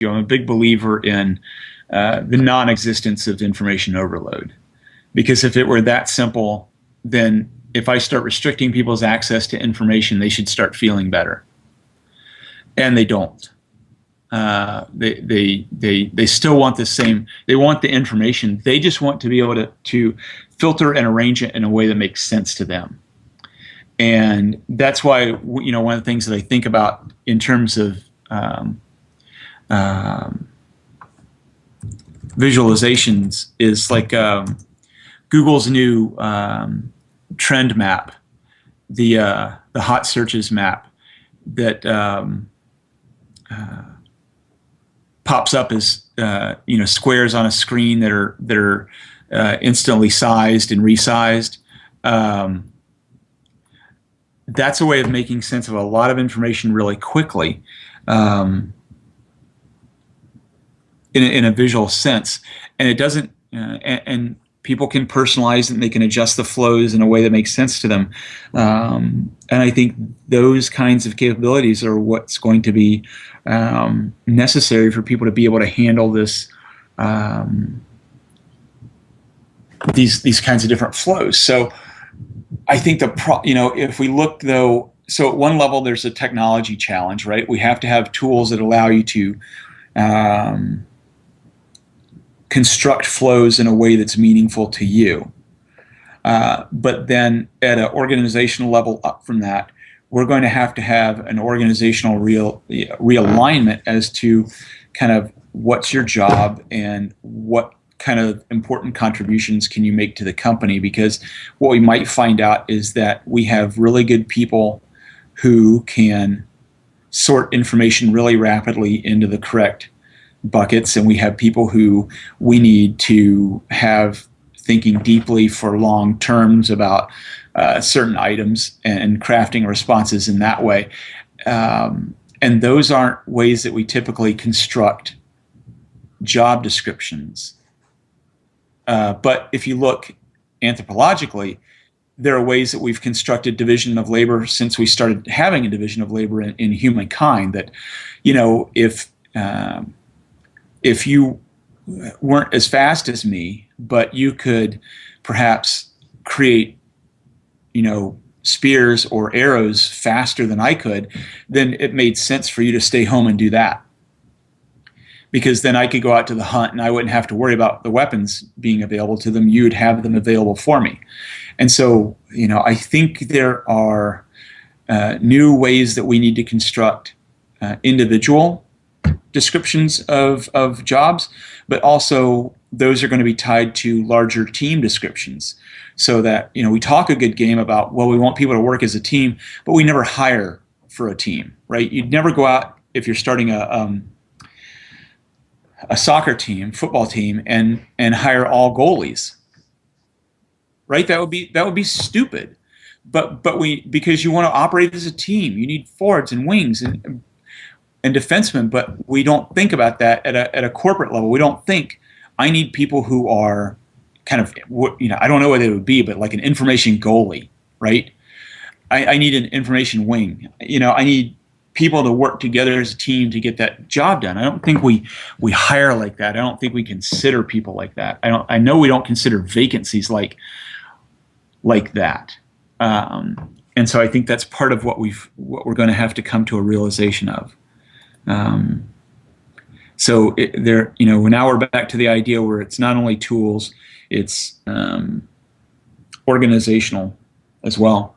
you. know, I'm a big believer in uh, the non-existence of information overload, because if it were that simple, then if I start restricting people's access to information, they should start feeling better, and they don't. Uh, they, they, they, they still want the same, they want the information. They just want to be able to, to filter and arrange it in a way that makes sense to them. And that's why, you know, one of the things that I think about in terms of um, um, visualizations is like um, Google's new um, trend map, the, uh, the hot searches map that um, uh, pops up as uh, you know squares on a screen that are that are uh, instantly sized and resized. Um, that's a way of making sense of a lot of information really quickly um, in, a, in a visual sense, and it doesn't. Uh, and, and, people can personalize and they can adjust the flows in a way that makes sense to them. Um, and I think those kinds of capabilities are what's going to be um, necessary for people to be able to handle this um, these these kinds of different flows. So I think the pro, you know if we look though, so at one level there's a technology challenge, right? We have to have tools that allow you to um, construct flows in a way that's meaningful to you. Uh, but then at an organizational level up from that, we're going to have to have an organizational real realignment as to kind of what's your job and what kind of important contributions can you make to the company because what we might find out is that we have really good people who can sort information really rapidly into the correct buckets and we have people who we need to have thinking deeply for long terms about uh, certain items and crafting responses in that way. Um, and those aren't ways that we typically construct job descriptions. Uh, but if you look anthropologically, there are ways that we've constructed division of labor since we started having a division of labor in, in humankind that, you know, if, um, if you weren't as fast as me, but you could perhaps create you know, spears or arrows faster than I could, then it made sense for you to stay home and do that. Because then I could go out to the hunt and I wouldn't have to worry about the weapons being available to them. You'd have them available for me. And so, you know, I think there are uh, new ways that we need to construct uh, individual descriptions of, of jobs, but also those are going to be tied to larger team descriptions. So that you know we talk a good game about well we want people to work as a team but we never hire for a team right? You'd never go out if you're starting a um, a soccer team football team and and hire all goalies. Right? That would be that would be stupid. But but we because you want to operate as a team you need forwards and wings and and defensemen but we don't think about that at a, at a corporate level we don't think I need people who are kind of you know I don't know what it would be, but like an information goalie, right? I, I need an information wing. You know, I need people to work together as a team to get that job done. I don't think we we hire like that. I don't think we consider people like that. I don't. I know we don't consider vacancies like like that. Um, and so I think that's part of what we've what we're going to have to come to a realization of. Um, so it, there, you know, now we're back to the idea where it's not only tools, it's um, organizational as well.